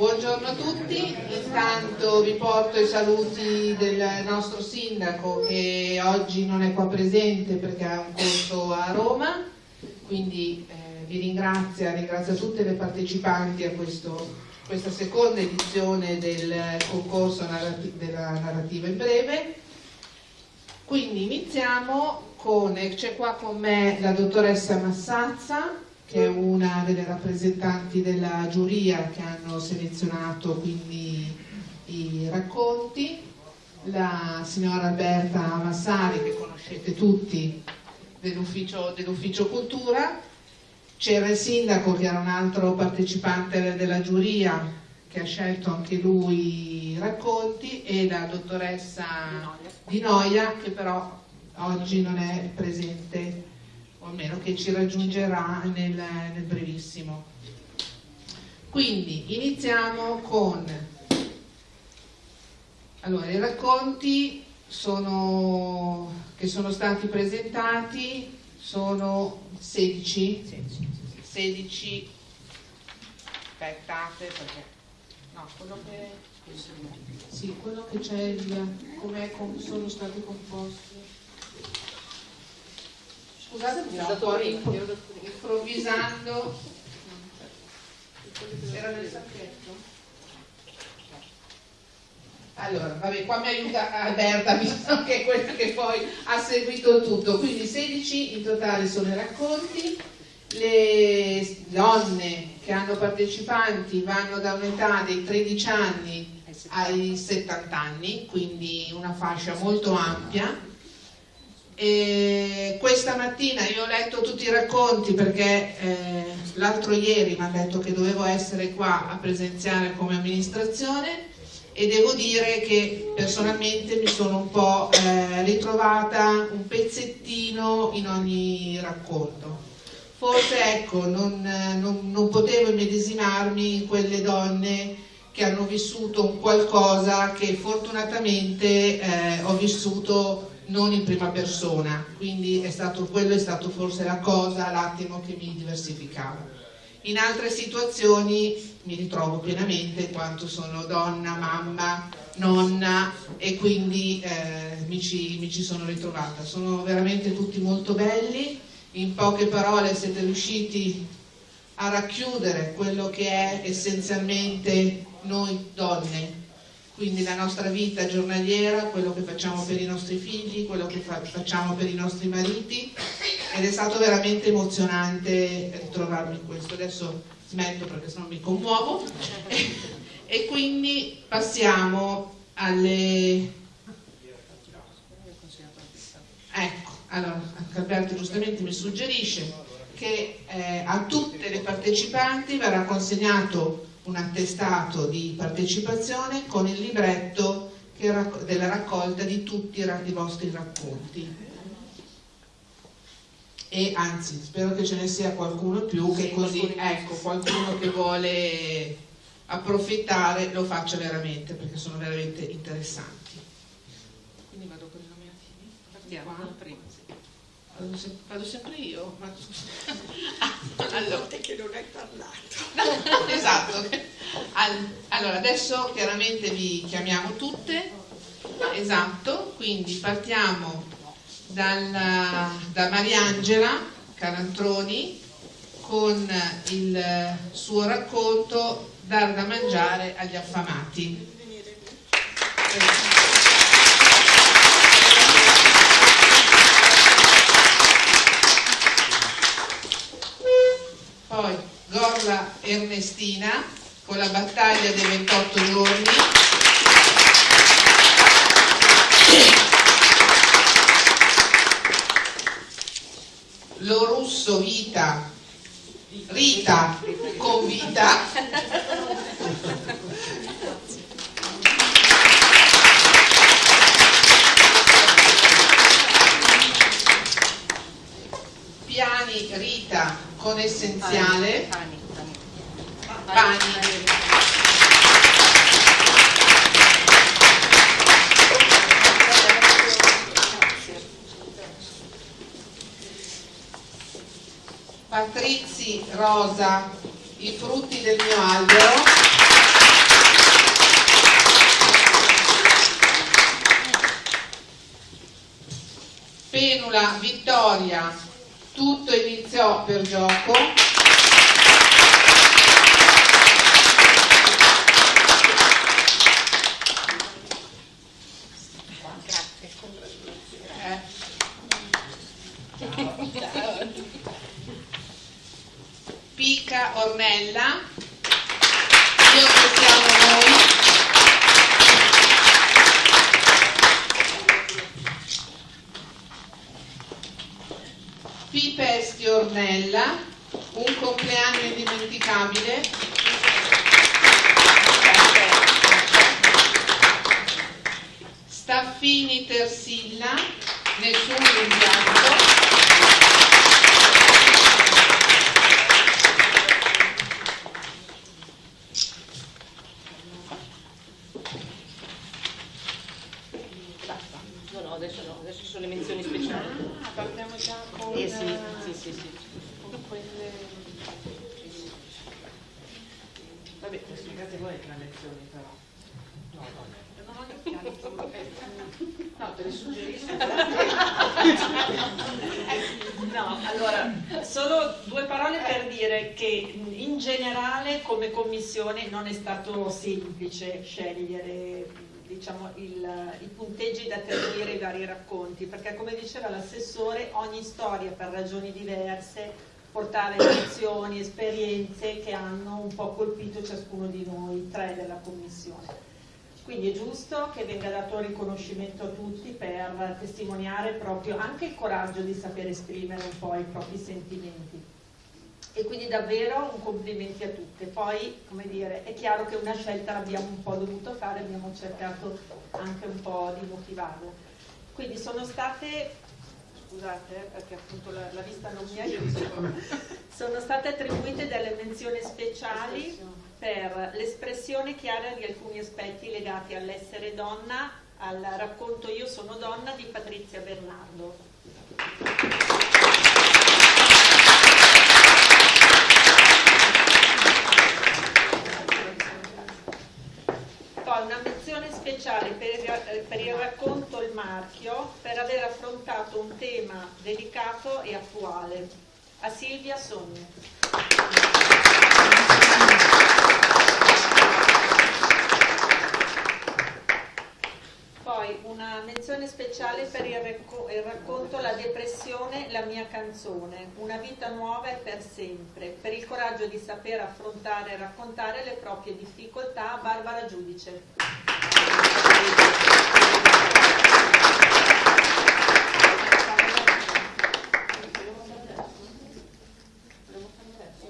Buongiorno a tutti, intanto vi porto i saluti del nostro sindaco che oggi non è qua presente perché ha un corso a Roma, quindi eh, vi ringrazio, ringrazio tutte le partecipanti a questo, questa seconda edizione del concorso narrati della narrativa in breve. Quindi iniziamo con, c'è qua con me la dottoressa Massazza, che è una delle rappresentanti della giuria che hanno selezionato quindi i racconti, la signora Alberta Massari che conoscete tutti dell'ufficio dell cultura, c'era il sindaco che era un altro partecipante della giuria che ha scelto anche lui i racconti. E la dottoressa Di Noia che però oggi non è presente o almeno che ci raggiungerà nel, nel brevissimo. Quindi iniziamo con allora, i racconti sono, che sono stati presentati sono 16, 16 aspettate perché no, quello che sì, quello che c'è come sono stati composti Scusate, mi sto un improvvisando. Era nel sacchetto? Allora, vabbè, qua mi aiuta Alberta, visto che è quella che poi ha seguito tutto. Quindi 16 in totale sono i racconti. Le donne che hanno partecipanti vanno da un'età dei 13 anni ai 70 anni, quindi una fascia molto ampia e questa mattina io ho letto tutti i racconti perché eh, l'altro ieri mi hanno detto che dovevo essere qua a presenziare come amministrazione e devo dire che personalmente mi sono un po' eh, ritrovata un pezzettino in ogni racconto. Forse ecco, non, non, non potevo immedesimarmi in quelle donne che hanno vissuto un qualcosa che fortunatamente eh, ho vissuto non in prima persona, quindi è stato, quello è stato forse la cosa, l'attimo che mi diversificava. In altre situazioni mi ritrovo pienamente in quanto sono donna, mamma, nonna e quindi eh, mi, ci, mi ci sono ritrovata. Sono veramente tutti molto belli, in poche parole siete riusciti a racchiudere quello che è essenzialmente noi donne quindi la nostra vita giornaliera, quello che facciamo per i nostri figli, quello che fa facciamo per i nostri mariti ed è stato veramente emozionante ritrovarmi in questo. Adesso smetto perché sennò mi commuovo e, e quindi passiamo alle... Ecco, allora Alberto giustamente mi suggerisce che eh, a tutte le partecipanti verrà consegnato un attestato di partecipazione con il libretto della raccolta di tutti i vostri racconti. E anzi spero che ce ne sia qualcuno più che così ecco qualcuno che vuole approfittare lo faccia veramente perché sono veramente interessanti. Quindi vado con i nominativi partiamo dal primo Vado, se vado sempre io? Ma... allora, che non hai parlato. Esatto. allora, adesso chiaramente vi chiamiamo tutte. Esatto, quindi partiamo dalla, da Mariangela Carantroni con il suo racconto Dar da mangiare agli affamati. poi Gorla Ernestina con la battaglia dei 28 giorni Lo Russo Vita Rita con Vita Piani Rita con essenziale pani, pani. Patrizi Rosa, i frutti del mio albero Allora, Vittoria, tutto iniziò per gioco. Pica Ornella, io che siamo noi. Pipesti Ornella, un compleanno indimenticabile. Staffini Tersilla, nessun rimpianto. No, no, adesso no, adesso ci sono le menzioni speciali. Ah, partiamo già con... Eh sì, sì, sì, sì. con quelle... Vabbè, spiegate voi le menzioni però. No, no. No, te le suggerisco. No, allora, solo due parole per dire che in generale come commissione non è stato semplice scegliere diciamo, il, i punteggi da attribuire ai vari racconti, perché come diceva l'assessore, ogni storia per ragioni diverse portava emozioni, esperienze che hanno un po' colpito ciascuno di noi, tre della commissione. Quindi è giusto che venga dato un riconoscimento a tutti per testimoniare proprio anche il coraggio di saper esprimere un po' i propri sentimenti. E quindi davvero un complimenti a tutte. Poi, come dire, è chiaro che una scelta l'abbiamo un po' dovuto fare, abbiamo cercato anche un po' di motivarla. Quindi sono state, scusate eh, perché appunto la, la vista non mi aiuta, sono state attribuite delle menzioni speciali per l'espressione chiara di alcuni aspetti legati all'essere donna, al racconto Io sono donna di Patrizia Bernardo. Poi una menzione speciale per per il racconto Il marchio per aver affrontato un tema delicato e attuale. A Silvia Sogni. Poi una menzione speciale per il, il racconto La depressione, la mia canzone, una vita nuova e per sempre, per il coraggio di saper affrontare e raccontare le proprie difficoltà Barbara Giudice.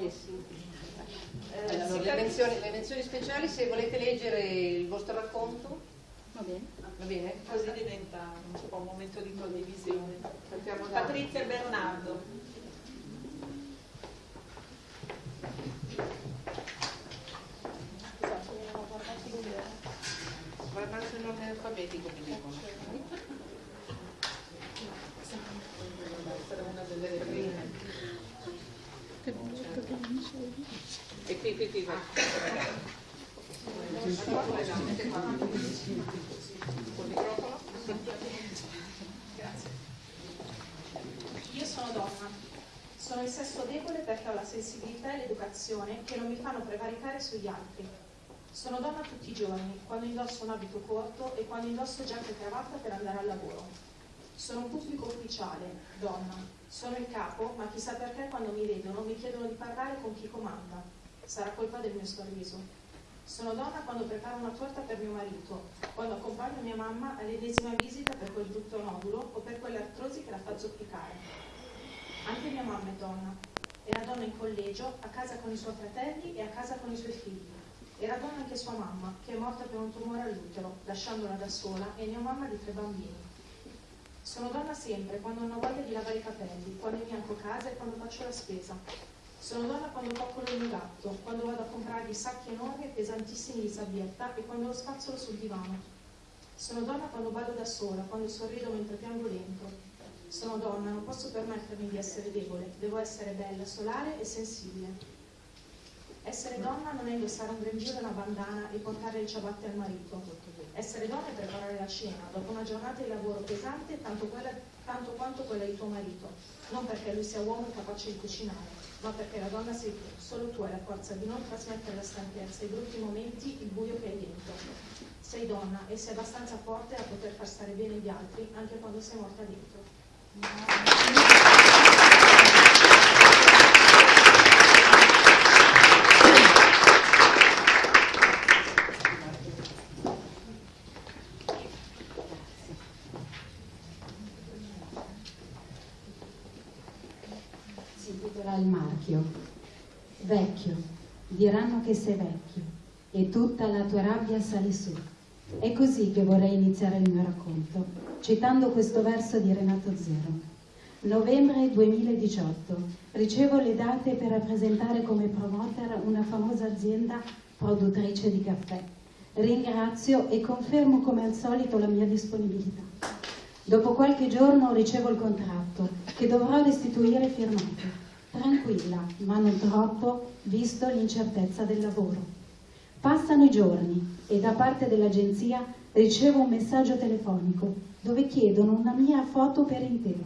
Eh sì. Eh, Allora, si le, cap- menzioni, le menzioni speciali, se volete leggere il vostro racconto, Va bene. va bene? Così diventa un po' un momento di condivisione. Patrizia Bernardo. Guardate l'ordine alfabetico mi dicono. Sarà una delle prime. E qui, qui, qui, vai. Io sono donna. Sono il sesso debole perché ho la sensibilità e l'educazione che non mi fanno prevaricare sugli altri. Sono donna tutti i giorni, quando indosso un abito corto e quando indosso giacca e cravatta per andare al lavoro. Sono un pubblico ufficiale, donna. Sono il capo, ma chissà perché quando mi vedono mi chiedono di parlare con chi comanda. Sarà colpa del mio sorriso. Sono donna quando preparo una torta per mio marito, quando accompagno mia mamma all'ennesima visita per quel brutto nodulo o per quelle artrosi che la fa zoppicare. Anche mia mamma è donna. Era donna in collegio, a casa con i suoi fratelli e a casa con i suoi figli. Era donna anche sua mamma, che è morta per un tumore all'utero, lasciandola da sola e mia mamma di tre bambini. Sono donna sempre quando non ho voglia di lavare i capelli, quando imbianco casa e quando faccio la spesa. Sono donna quando coccolo il gatto, quando vado a comprare i sacchi enormi e pesantissimi di sabbietta e quando lo spazzolo sul divano. Sono donna quando vado da sola, quando sorrido mentre piango dentro. Sono donna, non posso permettermi di essere debole, devo essere bella, solare e sensibile. Essere donna non è indossare un grembiule e una bandana e portare le ciabatte al marito. Essere donna è preparare la cena dopo una giornata di lavoro pesante tanto, quella, tanto quanto quella di tuo marito. Non perché lui sia uomo capace di cucinare, ma perché la donna sei tu. Solo tu hai la forza di non trasmettere la stanchezza, i brutti momenti, il buio che hai dentro. Sei donna e sei abbastanza forte da poter far stare bene gli altri anche quando sei morta dentro. Si intitola il marchio. Vecchio, diranno che sei vecchio e tutta la tua rabbia sale su. È così che vorrei iniziare il mio racconto, citando questo verso di Renato Zero. Novembre 2018. Ricevo le date per rappresentare come promoter una famosa azienda produttrice di caffè. Ringrazio e confermo come al solito la mia disponibilità. Dopo qualche giorno ricevo il contratto che dovrò restituire firmato. Tranquilla, ma non troppo, visto l'incertezza del lavoro. Passano i giorni e da parte dell'agenzia ricevo un messaggio telefonico dove chiedono una mia foto per intero,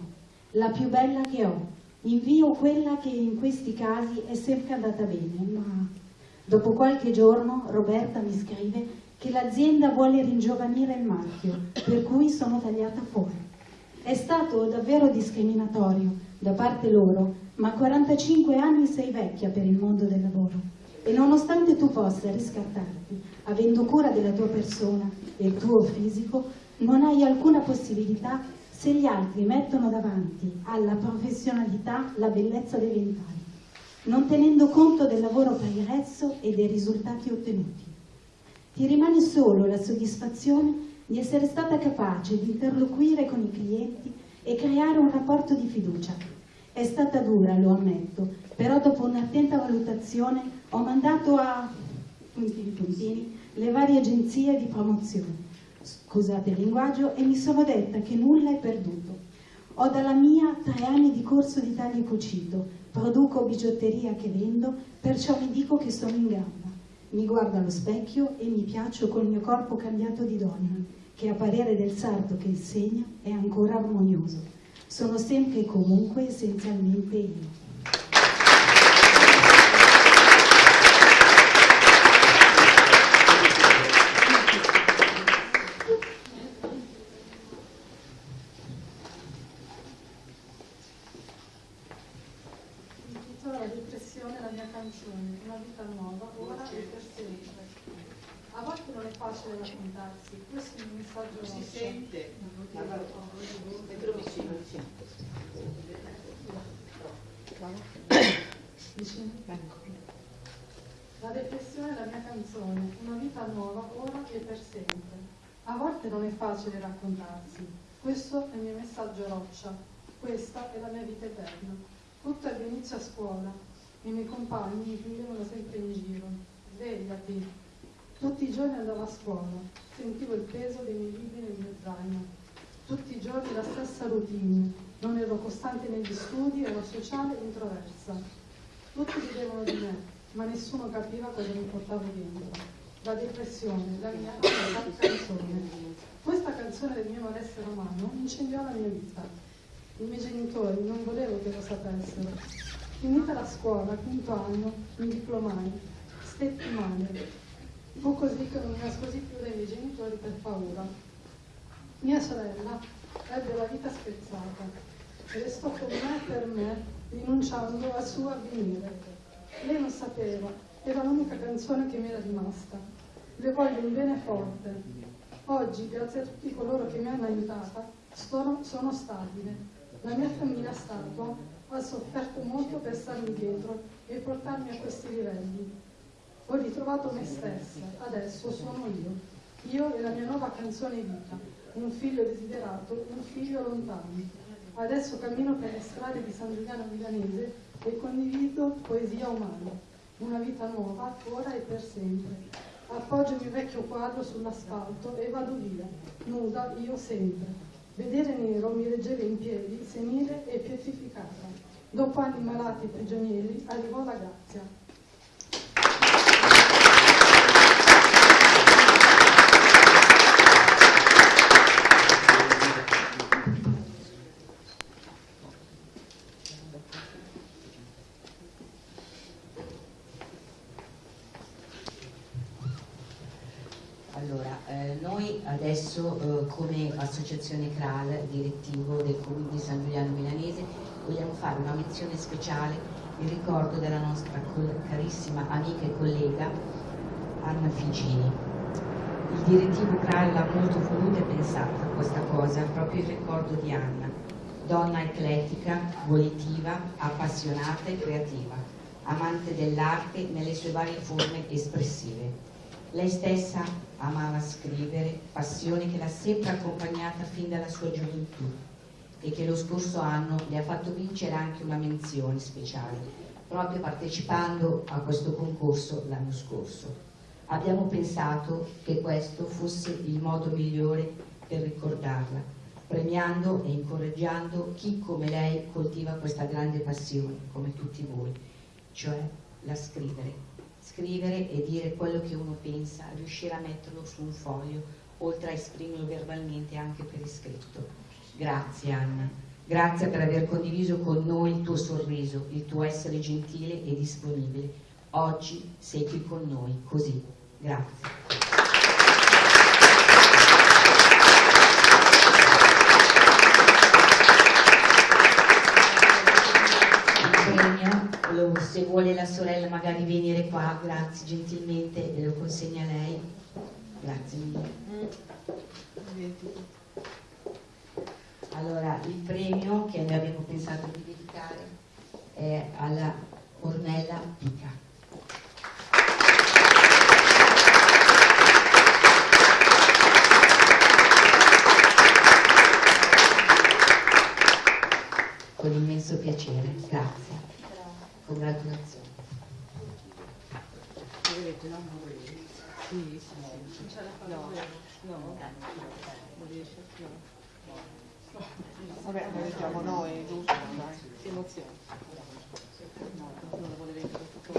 la più bella che ho. Invio quella che in questi casi è sempre andata bene, ma dopo qualche giorno Roberta mi scrive che l'azienda vuole ringiovanire il marchio, per cui sono tagliata fuori. È stato davvero discriminatorio da parte loro, ma a 45 anni sei vecchia per il mondo del lavoro e nonostante tu possa riscattarti, avendo cura della tua persona e il tuo fisico, non hai alcuna possibilità se gli altri mettono davanti alla professionalità la bellezza dei vent'anni, non tenendo conto del lavoro pregresso e dei risultati ottenuti. Ti rimane solo la soddisfazione di essere stata capace di interloquire con i clienti e creare un rapporto di fiducia. È stata dura, lo ammetto, però dopo un'attenta valutazione ho mandato a puntini puntini le varie agenzie di promozione. Scusate il linguaggio e mi sono detta che nulla è perduto. Ho dalla mia tre anni di corso di taglio e cucito, produco bigiotteria che vendo, perciò mi dico che sono in gamba. Mi guardo allo specchio e mi piaccio col mio corpo cambiato di donna, che a parere del sarto che insegna è ancora armonioso. Sono sempre e comunque essenzialmente io titola La depressione, la mia canzone, una vita nuova, ora e per sempre. A volte non è facile raccontarsi, questo è il messaggio Si nostro. sente. Mettilo vicino, vicino. Vicino? La depressione è la mia canzone, una vita nuova, ora e per sempre. A volte non è facile raccontarsi, questo è il mio messaggio roccia, questa è la mia vita eterna. Tutto ebbe inizio a scuola, i miei compagni mi prendevano sempre in giro. Svegliati. Tutti i giorni andavo a scuola, sentivo il peso dei miei libri nel mio zaino. Tutti i giorni la stessa routine, non ero costante negli studi, ero sociale e introversa. Tutti ridevano di me, ma nessuno capiva cosa mi portavo dentro. La depressione, la mia canzone. Questa canzone del mio malessere umano incendiò la mia vita. I miei genitori non volevo che lo sapessero. Finita la scuola, quinto anno, mi diplomai. Stetti male. Fu così che non mi nascosi più dai miei genitori per paura. Mia sorella ebbe la vita spezzata e restò con me per me, rinunciando al suo avvenire. Lei non sapeva, era l'unica canzone che mi era rimasta. Le voglio un bene forte. Oggi, grazie a tutti coloro che mi hanno aiutata, sono, sono stabile. La mia famiglia statua ha sofferto molto per starmi dietro e portarmi a questi livelli. Ho ritrovato me stessa, adesso sono io. Io e la mia nuova canzone vita, un figlio desiderato, un figlio lontano. Adesso cammino per le strade di San Giuliano Milanese e condivido poesia umana, una vita nuova, ora e per sempre. Appoggio il mio vecchio quadro sull'asfalto e vado via, nuda io sempre. Vedere nero mi reggeva in piedi, senile e pietrificata. Dopo anni malati e prigionieri arrivò la grazia. Allora, eh, noi adesso eh, come associazione CRAL, direttivo del Comune di San Giuliano Milanese, vogliamo fare una menzione speciale in ricordo della nostra carissima amica e collega Anna Figini. Il direttivo CRAL l'ha molto voluta e pensata questa cosa, proprio in ricordo di Anna, donna eclettica, volitiva, appassionata e creativa, amante dell'arte nelle sue varie forme espressive. Lei stessa amava scrivere, passione che l'ha sempre accompagnata fin dalla sua gioventù e che lo scorso anno le ha fatto vincere anche una menzione speciale, proprio partecipando a questo concorso l'anno scorso. Abbiamo pensato che questo fosse il modo migliore per ricordarla, premiando e incoraggiando chi come lei coltiva questa grande passione, come tutti voi, cioè la scrivere scrivere e dire quello che uno pensa, riuscire a metterlo su un foglio, oltre a esprimerlo verbalmente anche per iscritto. Grazie Anna, grazie per aver condiviso con noi il tuo sorriso, il tuo essere gentile e disponibile. Oggi sei qui con noi, così. Grazie. Se vuole la sorella magari venire qua, grazie gentilmente, lo consegna a lei. Grazie mille. Allora, il premio che noi abbiamo pensato di dedicare è alla Ornella Pica. Con immenso piacere, grazie. Congratulazioni. Sì, sì, sì. No, no, non riesce no. Vabbè, lo leggiamo noi, giusto? Si emoziona. No, non leggere tutto.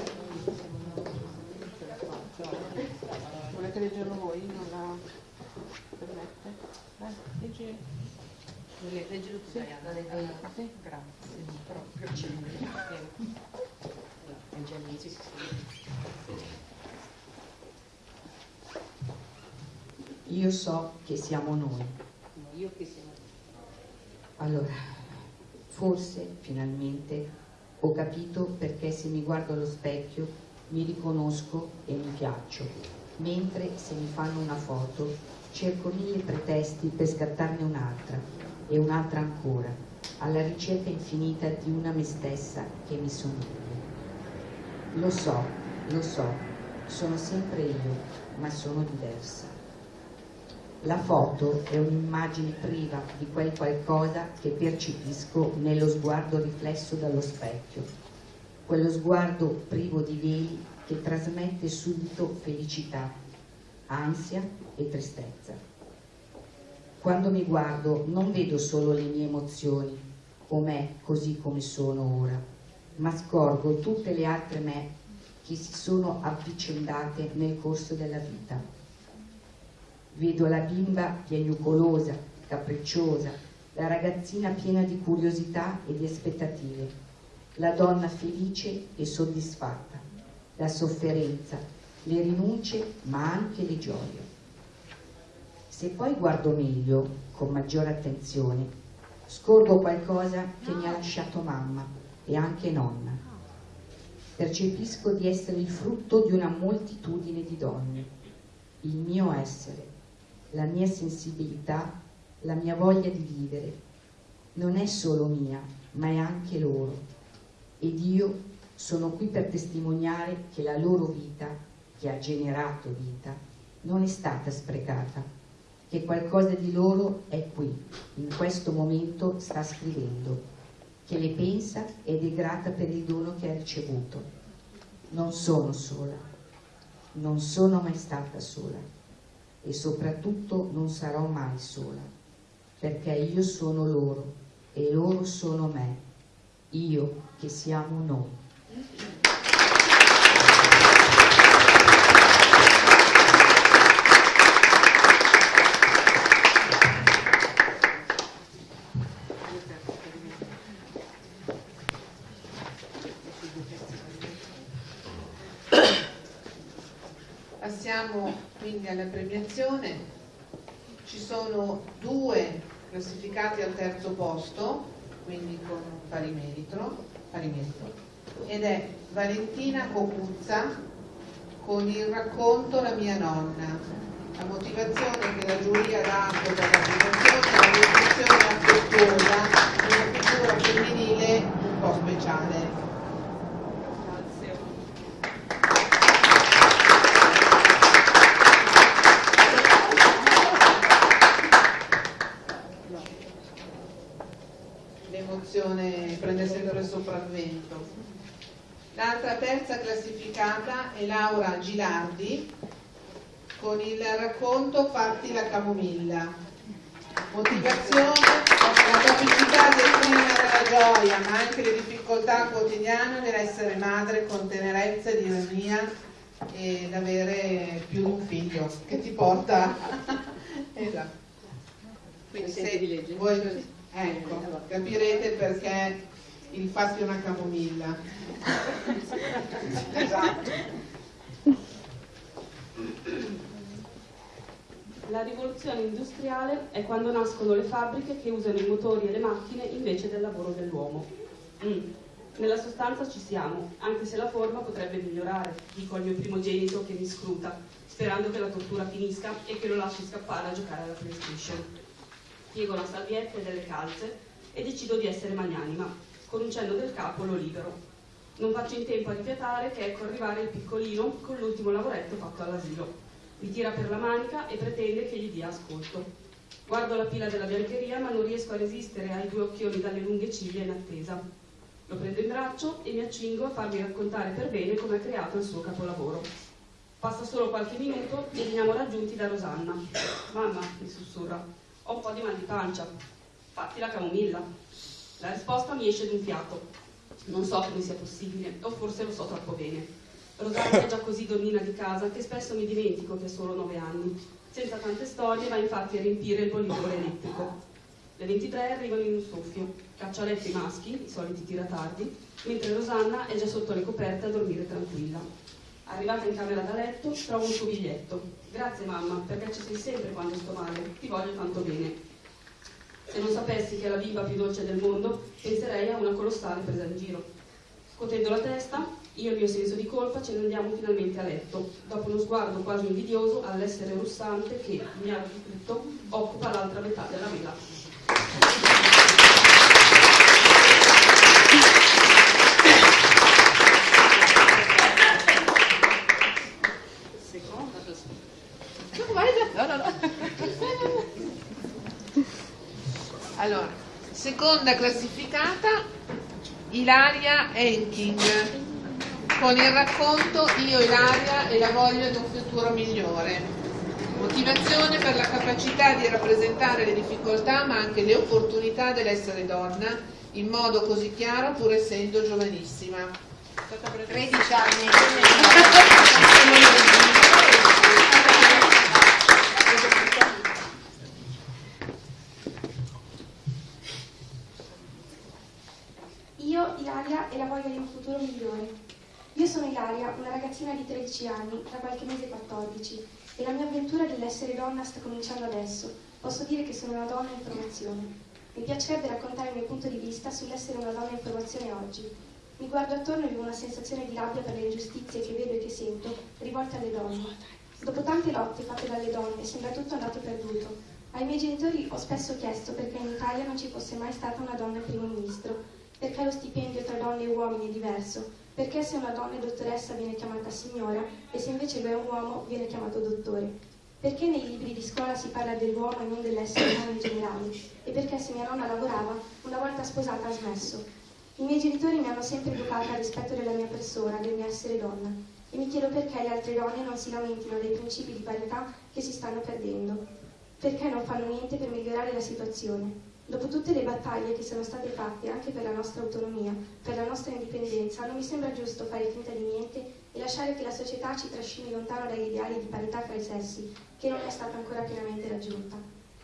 Volete leggerlo voi? Non la permette? Dai, leggi. Leggilo tu, Diana. Sì, grazie. Proprio ci io so che siamo noi. Io che siamo Allora, forse finalmente ho capito perché se mi guardo allo specchio mi riconosco e mi piaccio, mentre se mi fanno una foto cerco mille pretesti per scattarne un'altra e un'altra ancora, alla ricerca infinita di una me stessa che mi somiglia. Lo so, lo so, sono sempre io, ma sono diversa. La foto è un'immagine priva di quel qualcosa che percepisco nello sguardo riflesso dallo specchio, quello sguardo privo di veli che trasmette subito felicità, ansia e tristezza. Quando mi guardo non vedo solo le mie emozioni o me così come sono ora, ma scorgo tutte le altre me che si sono avvicendate nel corso della vita. Vedo la bimba piagnucolosa, capricciosa, la ragazzina piena di curiosità e di aspettative, la donna felice e soddisfatta, la sofferenza, le rinunce ma anche le gioie. Se poi guardo meglio, con maggiore attenzione, scorgo qualcosa che mi ha lasciato mamma, e anche nonna. Percepisco di essere il frutto di una moltitudine di donne, il mio essere, la mia sensibilità, la mia voglia di vivere. Non è solo mia, ma è anche loro. Ed io sono qui per testimoniare che la loro vita, che ha generato vita, non è stata sprecata, che qualcosa di loro è qui, in questo momento sta scrivendo che le pensa? Ed è grata per il dono che ha ricevuto. Non sono sola, non sono mai stata sola. E soprattutto non sarò mai sola, perché io sono loro. E loro sono me, io che siamo noi. Alla premiazione. Ci sono due classificati al terzo posto, quindi con pari merito, pari merito ed è Valentina Cocuzza con il racconto La mia nonna. La motivazione che la giuria ha dato per la premiazione è la descrizione affettuosa una figura femminile un po' speciale. l'emozione prende sempre il sopravvento. L'altra terza classificata è Laura Gilardi con il racconto Fatti la camomilla. Motivazione, la capacità di esprimere la gioia, ma anche le difficoltà quotidiane nell'essere madre con tenerezza ed ironia ed avere più di un figlio che ti porta esatto. Quindi se voi Ecco, capirete perché il fatti una camomilla. esatto. La rivoluzione industriale è quando nascono le fabbriche che usano i motori e le macchine invece del lavoro dell'uomo. Mm. Nella sostanza ci siamo, anche se la forma potrebbe migliorare, dico al mio primogenito che mi scruta, sperando che la tortura finisca e che lo lasci scappare a giocare alla PlayStation piego la salvietta e delle calze e decido di essere magnanima. Con un cenno del capo lo libero. Non faccio in tempo a rifiatare che ecco arrivare il piccolino con l'ultimo lavoretto fatto all'asilo. Mi tira per la manica e pretende che gli dia ascolto. Guardo la pila della biancheria ma non riesco a resistere ai due occhioni dalle lunghe ciglia in attesa. Lo prendo in braccio e mi accingo a farmi raccontare per bene come ha creato il suo capolavoro. Passa solo qualche minuto e veniamo raggiunti da Rosanna. Mamma, mi sussurra, ho un po' di mal di pancia, fatti la camomilla. La risposta mi esce d'un fiato. Non so come sia possibile, o forse lo so troppo bene. Rosaria è già così donnina di casa che spesso mi dimentico che ha solo nove anni. Senza tante storie va infatti a riempire il bollitore elettrico. Le 23 arrivano in un soffio, caccia a letto i maschi, i soliti tiratardi, mentre Rosanna è già sotto le coperte a dormire tranquilla. Arrivata in camera da letto, trovo un suo biglietto. Grazie mamma, perché ci sei sempre quando sto male. Ti voglio tanto bene. Se non sapessi che è la bimba più dolce del mondo, penserei a una colossale presa in giro. Scotendo la testa, io e il mio senso di colpa ce ne andiamo finalmente a letto, dopo uno sguardo quasi invidioso all'essere russante che, ignaro di tutto, occupa l'altra metà della vela. Allora, seconda classificata Ilaria Enking con il racconto Io Ilaria e la voglia di un futuro migliore. Motivazione per la capacità di rappresentare le difficoltà ma anche le opportunità dell'essere donna in modo così chiaro pur essendo giovanissima. 13 anni. Io, Ilaria, e la voglia di un futuro migliore. Io sono Ilaria, una ragazzina di 13 anni, tra qualche mese 14, e la mia avventura dell'essere donna sta cominciando adesso. Posso dire che sono una donna in formazione. Mi piacerebbe raccontare il mio punto di vista sull'essere una donna in formazione oggi. Mi guardo attorno e vivo una sensazione di rabbia per le ingiustizie che vedo e che sento rivolte alle donne. Dopo tante lotte fatte dalle donne, sembra tutto andato perduto. Ai miei genitori ho spesso chiesto perché in Italia non ci fosse mai stata una donna primo ministro, perché lo stipendio tra donne e uomini è diverso, perché se una donna è dottoressa viene chiamata signora e se invece lui è un uomo viene chiamato dottore. Perché nei libri di scuola si parla dell'uomo e non dell'essere umano in generale? E perché se mia nonna lavorava, una volta sposata ha smesso? I miei genitori mi hanno sempre educata al rispetto della mia persona, del mio essere donna. E mi chiedo perché le altre donne non si lamentino dei principi di parità che si stanno perdendo. Perché non fanno niente per migliorare la situazione? Dopo tutte le battaglie che sono state fatte anche per la nostra autonomia, per la nostra indipendenza, non mi sembra giusto fare finta di niente e lasciare che la società ci trascini lontano dagli ideali di parità fra i sessi, che non è stata ancora pienamente raggiunta.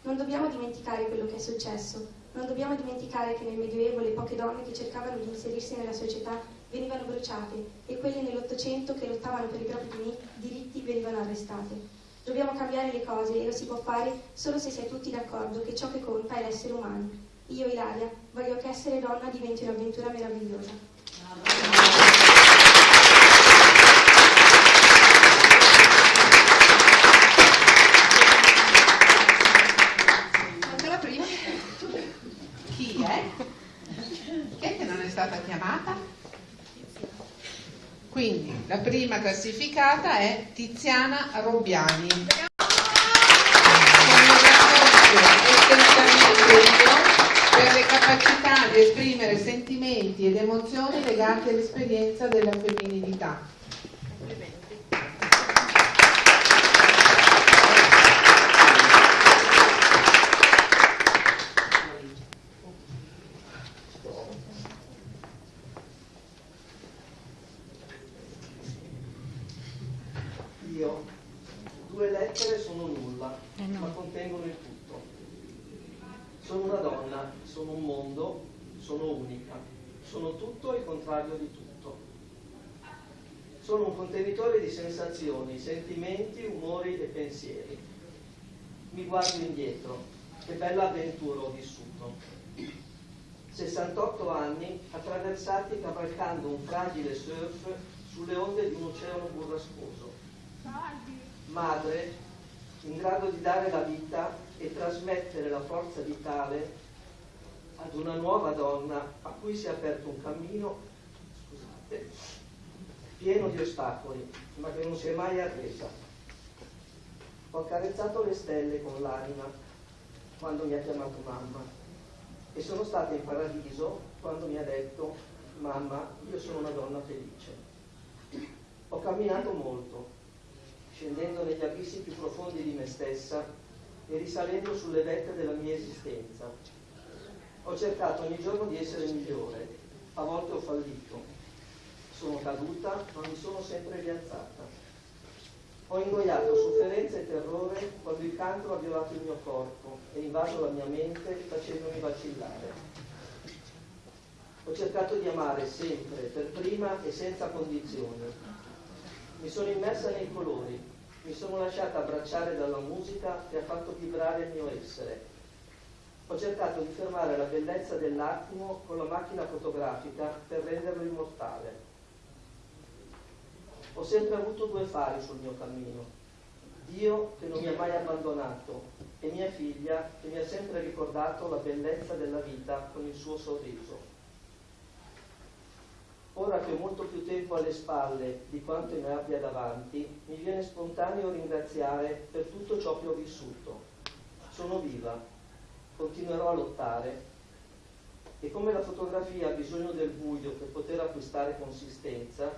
Non dobbiamo dimenticare quello che è successo, non dobbiamo dimenticare che nel Medioevo le poche donne che cercavano di inserirsi nella società venivano bruciate e quelle nell'Ottocento che lottavano per i propri diritti venivano arrestate. Dobbiamo cambiare le cose e lo si può fare solo se si è tutti d'accordo che ciò che conta è l'essere umano. Io, Ilaria, voglio che essere donna diventi un'avventura meravigliosa. Anche la prima? Chi è? Chi è che non è stata chiamata? Quindi la prima classificata è Tiziana Robbiani. Per le capacità di esprimere sentimenti ed emozioni legati all'esperienza della femminilità. Io, due lettere sono nulla, ma contengono il tutto. Sono una donna, sono un mondo, sono unica, sono tutto e il contrario di tutto. Sono un contenitore di sensazioni, sentimenti, umori e pensieri. Mi guardo indietro, che bella avventura ho vissuto. 68 anni attraversati cavalcando un fragile surf sulle onde di un oceano burrascoso madre in grado di dare la vita e trasmettere la forza vitale ad una nuova donna a cui si è aperto un cammino scusate, pieno di ostacoli, ma che non si è mai arresa. Ho accarezzato le stelle con l'anima quando mi ha chiamato mamma e sono stata in paradiso quando mi ha detto mamma, io sono una donna felice. Ho camminato molto, scendendo negli abissi più profondi di me stessa e risalendo sulle vette della mia esistenza. Ho cercato ogni giorno di essere migliore, a volte ho fallito. Sono caduta, ma mi sono sempre rialzata. Ho ingoiato sofferenza e terrore quando il cancro ha violato il mio corpo e invaso la mia mente facendomi vacillare. Ho cercato di amare sempre, per prima e senza condizioni. Mi sono immersa nei colori, mi sono lasciata abbracciare dalla musica che ha fatto vibrare il mio essere. Ho cercato di fermare la bellezza dell'attimo con la macchina fotografica per renderlo immortale. Ho sempre avuto due fari sul mio cammino. Dio che non mi ha mai abbandonato e mia figlia che mi ha sempre ricordato la bellezza della vita con il suo sorriso. Ora che ho molto più tempo alle spalle di quanto ne abbia davanti, mi viene spontaneo ringraziare per tutto ciò che ho vissuto. Sono viva, continuerò a lottare e come la fotografia ha bisogno del buio per poter acquistare consistenza,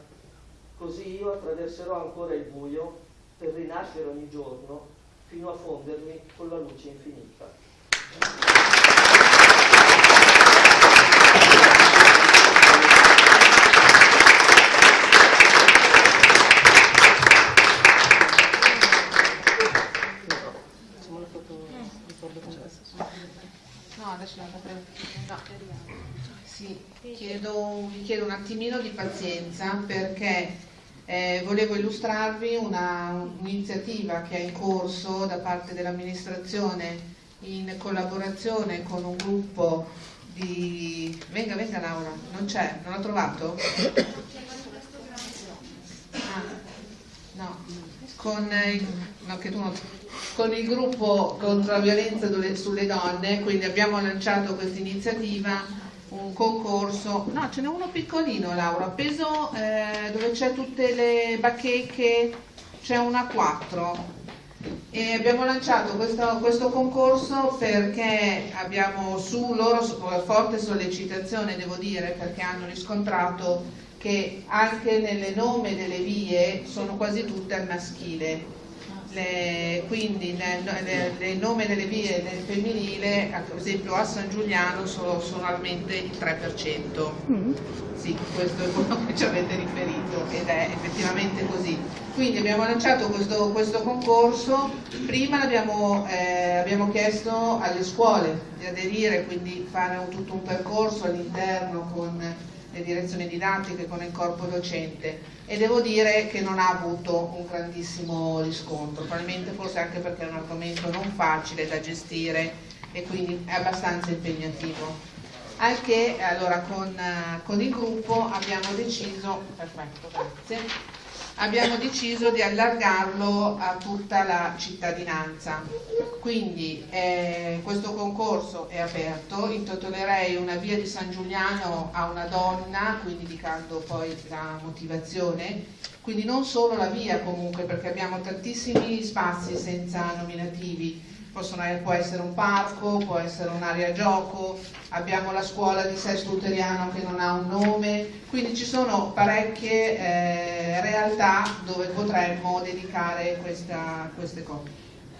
così io attraverserò ancora il buio per rinascere ogni giorno fino a fondermi con la luce infinita. No, chiedo, vi chiedo un attimino di pazienza perché eh, volevo illustrarvi un'iniziativa che è in corso da parte dell'amministrazione in collaborazione con un gruppo di... Venga, venga Laura, non c'è, non l'ha trovato? Ah, no, con il, no, non- con il gruppo contro la violenza sulle donne, quindi abbiamo lanciato questa iniziativa, un concorso, no ce n'è uno piccolino Laura, appeso eh, dove c'è tutte le bacheche, c'è una 4 e abbiamo lanciato questo, questo concorso perché abbiamo su loro su- forte sollecitazione, devo dire, perché hanno riscontrato che anche nelle nome delle vie sono quasi tutte al maschile. Le- quindi nel nome delle vie nel femminile, ad esempio a San Giuliano sono solamente il 3%. Sì, questo è quello che ci avete riferito ed è effettivamente così. Quindi abbiamo lanciato questo, questo concorso, prima l'abbiamo, eh, abbiamo chiesto alle scuole di aderire, quindi fare un- tutto un percorso all'interno con le direzioni didattiche con il corpo docente e devo dire che non ha avuto un grandissimo riscontro, probabilmente forse anche perché è un argomento non facile da gestire e quindi è abbastanza impegnativo. Al che allora con, con il gruppo abbiamo deciso, perfetto, grazie, abbiamo deciso di allargarlo a tutta la cittadinanza. Quindi eh, questo concorso è aperto, intitolerei una via di San Giuliano a una donna, quindi indicando poi la motivazione, quindi non solo la via comunque perché abbiamo tantissimi spazi senza nominativi, Possono, può essere un parco, può essere un'area gioco, abbiamo la scuola di Sesto Luteriano che non ha un nome, quindi ci sono parecchie eh, realtà dove potremmo dedicare questa, queste cose.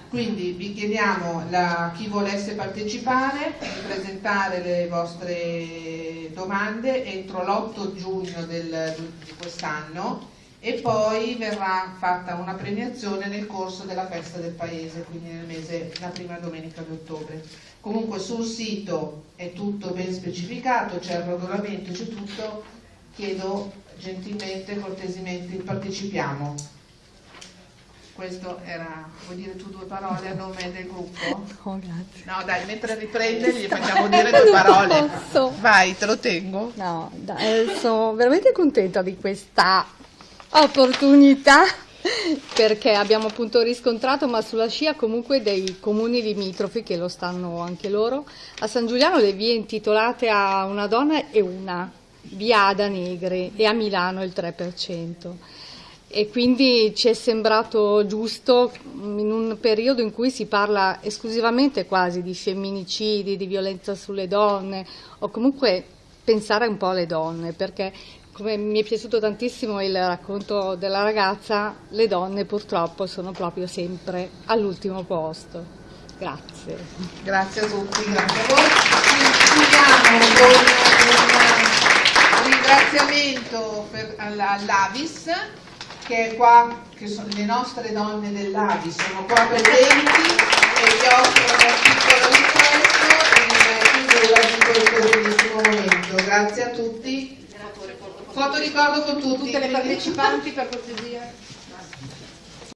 Quindi vi chiediamo a chi volesse partecipare di presentare le vostre domande entro l'8 giugno del, di quest'anno e poi verrà fatta una premiazione nel corso della festa del paese, quindi nel mese, la prima domenica di ottobre. Comunque sul sito è tutto ben specificato, c'è il regolamento, c'è tutto, chiedo gentilmente, cortesemente, partecipiamo. Questo era, vuoi dire tu due parole a nome del gruppo? No, grazie. No, dai, mentre riprende gli facciamo dire due parole. Posso. Vai, te lo tengo. No, dai, sono veramente contenta di questa opportunità perché abbiamo appunto riscontrato, ma sulla scia comunque dei comuni limitrofi che lo stanno anche loro. A San Giuliano le vie intitolate a una donna e una, via Ada Negre e a Milano il 3%. E quindi ci è sembrato giusto in un periodo in cui si parla esclusivamente quasi di femminicidi, di violenza sulle donne o comunque pensare un po' alle donne perché come mi è piaciuto tantissimo il racconto della ragazza, le donne purtroppo sono proprio sempre all'ultimo posto. Grazie. Grazie a tutti, grazie a voi. Chiudiamo con un ringraziamento all'Avis che è qua, che sono le nostre donne dell'Avis, sono qua presenti e vi offrono un piccolo riflesso in chiusura di questo bellissimo momento. Grazie a tutti. Foto ricordo con tutti. Tutte le partecipanti per cortesia.